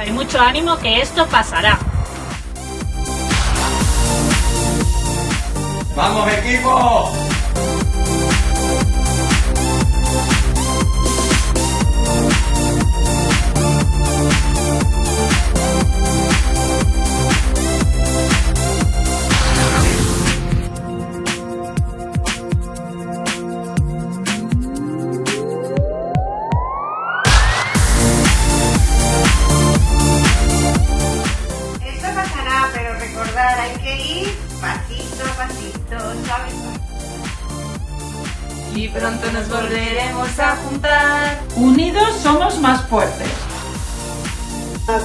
fuerza y mucho ánimo que esto pasará. ¡Vamos equipo! Hay que ir pasito a pasito, ¿sabes? Y pronto nos volveremos a juntar. Unidos somos más fuertes.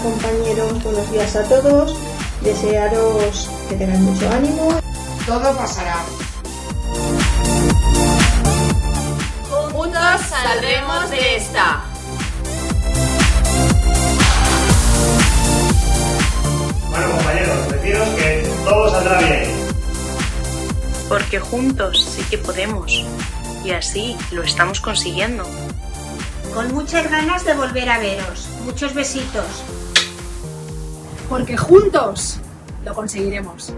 Compañeros, buenos días a todos. Desearos que tengáis mucho ánimo. Todo pasará. Juntos saldremos de esta. Saldrá bien. Porque juntos sí que podemos. Y así lo estamos consiguiendo. Con muchas ganas de volver a veros. Muchos besitos. Porque juntos lo conseguiremos.